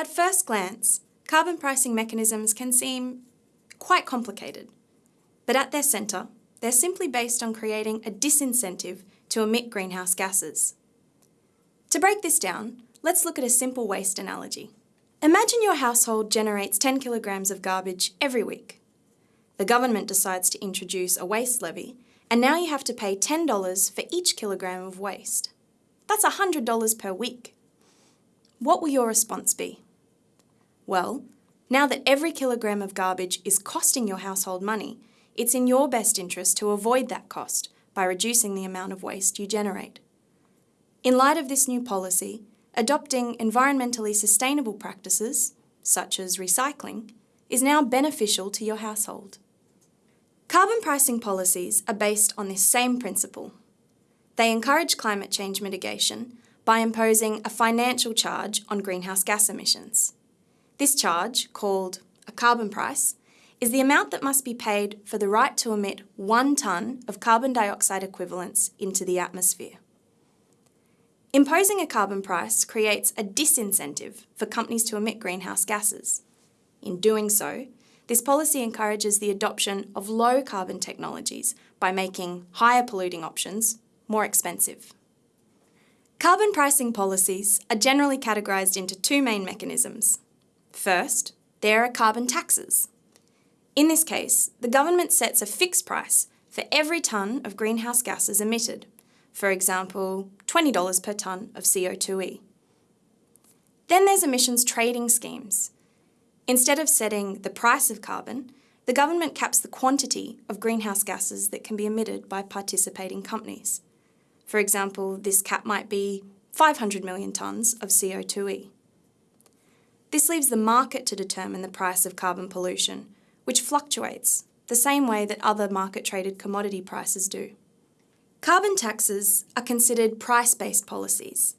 At first glance, carbon pricing mechanisms can seem quite complicated, but at their centre, they're simply based on creating a disincentive to emit greenhouse gases. To break this down, let's look at a simple waste analogy. Imagine your household generates 10 kilograms of garbage every week. The government decides to introduce a waste levy, and now you have to pay $10 for each kilogram of waste. That's $100 per week. What will your response be? Well, now that every kilogram of garbage is costing your household money, it's in your best interest to avoid that cost by reducing the amount of waste you generate. In light of this new policy, adopting environmentally sustainable practices, such as recycling, is now beneficial to your household. Carbon pricing policies are based on this same principle. They encourage climate change mitigation by imposing a financial charge on greenhouse gas emissions. This charge, called a carbon price, is the amount that must be paid for the right to emit one tonne of carbon dioxide equivalents into the atmosphere. Imposing a carbon price creates a disincentive for companies to emit greenhouse gases. In doing so, this policy encourages the adoption of low carbon technologies by making higher polluting options more expensive. Carbon pricing policies are generally categorised into two main mechanisms. First, there are carbon taxes. In this case, the government sets a fixed price for every tonne of greenhouse gases emitted, for example, $20 per tonne of CO2e. Then there's emissions trading schemes. Instead of setting the price of carbon, the government caps the quantity of greenhouse gases that can be emitted by participating companies. For example, this cap might be 500 million tonnes of CO2e. This leaves the market to determine the price of carbon pollution, which fluctuates, the same way that other market-traded commodity prices do. Carbon taxes are considered price-based policies.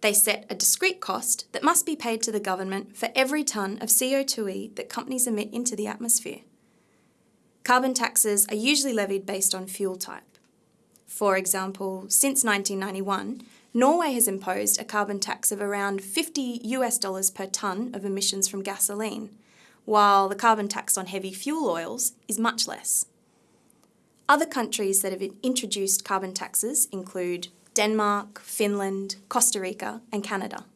They set a discrete cost that must be paid to the government for every tonne of CO2e that companies emit into the atmosphere. Carbon taxes are usually levied based on fuel type. For example, since 1991, Norway has imposed a carbon tax of around 50 US dollars per tonne of emissions from gasoline, while the carbon tax on heavy fuel oils is much less. Other countries that have introduced carbon taxes include Denmark, Finland, Costa Rica and Canada.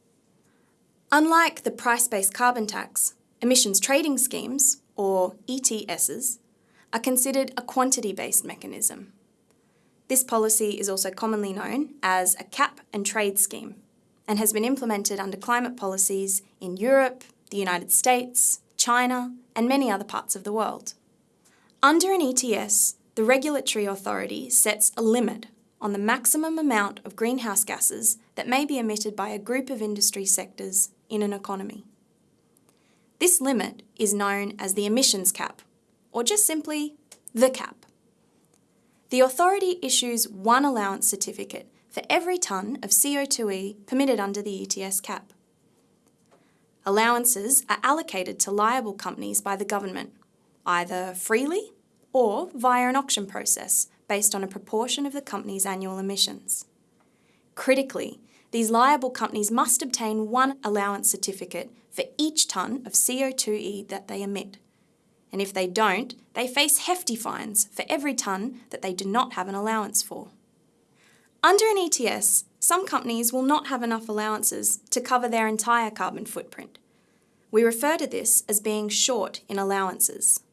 Unlike the price-based carbon tax, emissions trading schemes, or ETSs, are considered a quantity-based mechanism. This policy is also commonly known as a cap and trade scheme and has been implemented under climate policies in Europe, the United States, China and many other parts of the world. Under an ETS, the regulatory authority sets a limit on the maximum amount of greenhouse gases that may be emitted by a group of industry sectors in an economy. This limit is known as the emissions cap, or just simply the cap. The authority issues one allowance certificate for every tonne of CO2e permitted under the ETS cap. Allowances are allocated to liable companies by the government, either freely or via an auction process based on a proportion of the company's annual emissions. Critically, these liable companies must obtain one allowance certificate for each tonne of CO2e that they emit and if they don't, they face hefty fines for every tonne that they do not have an allowance for. Under an ETS, some companies will not have enough allowances to cover their entire carbon footprint. We refer to this as being short in allowances.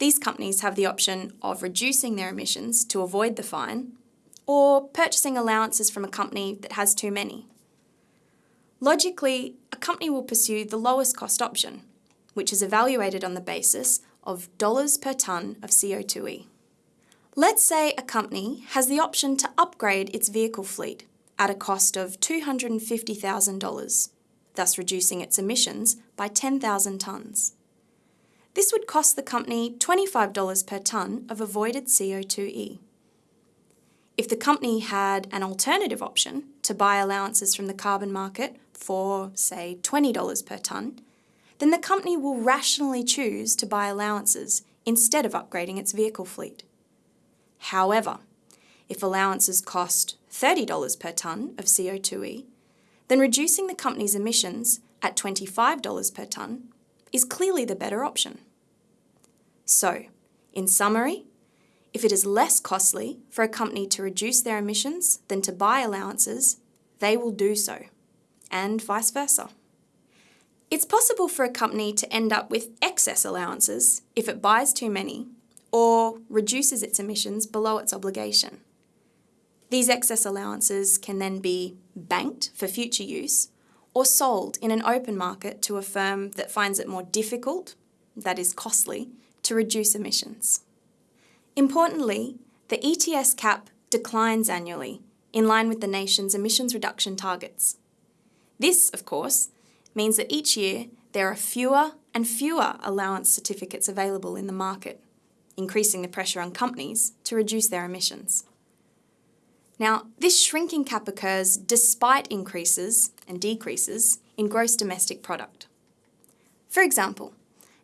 These companies have the option of reducing their emissions to avoid the fine, or purchasing allowances from a company that has too many. Logically, a company will pursue the lowest cost option, which is evaluated on the basis of dollars per tonne of CO2e. Let's say a company has the option to upgrade its vehicle fleet at a cost of $250,000, thus reducing its emissions by 10,000 tonnes. This would cost the company $25 per tonne of avoided CO2e. If the company had an alternative option to buy allowances from the carbon market for, say, $20 per tonne, then the company will rationally choose to buy allowances instead of upgrading its vehicle fleet. However, if allowances cost $30 per tonne of CO2e, then reducing the company's emissions at $25 per tonne is clearly the better option. So, in summary, if it is less costly for a company to reduce their emissions than to buy allowances, they will do so, and vice versa. It's possible for a company to end up with excess allowances if it buys too many or reduces its emissions below its obligation. These excess allowances can then be banked for future use or sold in an open market to a firm that finds it more difficult, that is costly, to reduce emissions. Importantly, the ETS cap declines annually in line with the nation's emissions reduction targets. This, of course, means that each year there are fewer and fewer allowance certificates available in the market, increasing the pressure on companies to reduce their emissions. Now, this shrinking cap occurs despite increases and decreases in gross domestic product. For example,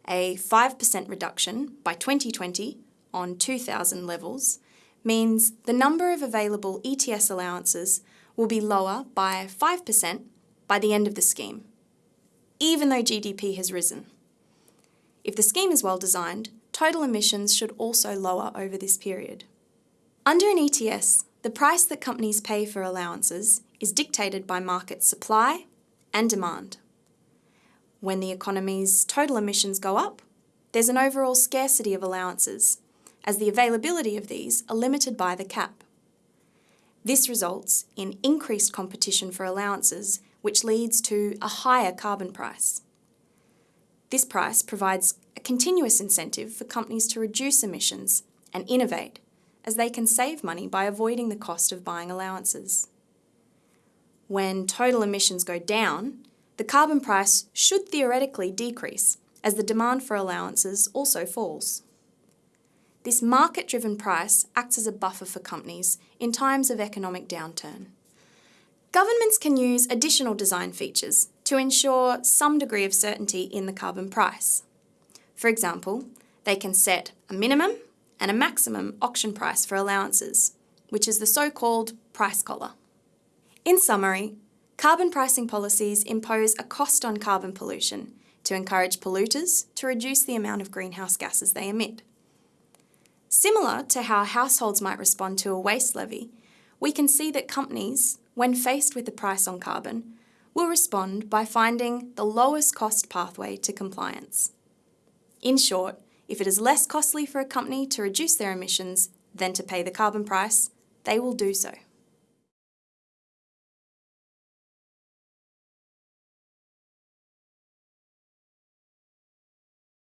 a 5% reduction by 2020 on 2000 levels means the number of available ETS allowances will be lower by 5% by the end of the scheme, even though GDP has risen. If the scheme is well designed, total emissions should also lower over this period. Under an ETS, the price that companies pay for allowances is dictated by market supply and demand. When the economy's total emissions go up, there's an overall scarcity of allowances, as the availability of these are limited by the cap. This results in increased competition for allowances, which leads to a higher carbon price. This price provides a continuous incentive for companies to reduce emissions and innovate as they can save money by avoiding the cost of buying allowances. When total emissions go down, the carbon price should theoretically decrease as the demand for allowances also falls. This market-driven price acts as a buffer for companies in times of economic downturn. Governments can use additional design features to ensure some degree of certainty in the carbon price. For example, they can set a minimum and a maximum auction price for allowances, which is the so-called price collar. In summary, carbon pricing policies impose a cost on carbon pollution to encourage polluters to reduce the amount of greenhouse gases they emit. Similar to how households might respond to a waste levy, we can see that companies, when faced with the price on carbon, will respond by finding the lowest cost pathway to compliance. In short, if it is less costly for a company to reduce their emissions than to pay the carbon price, they will do so.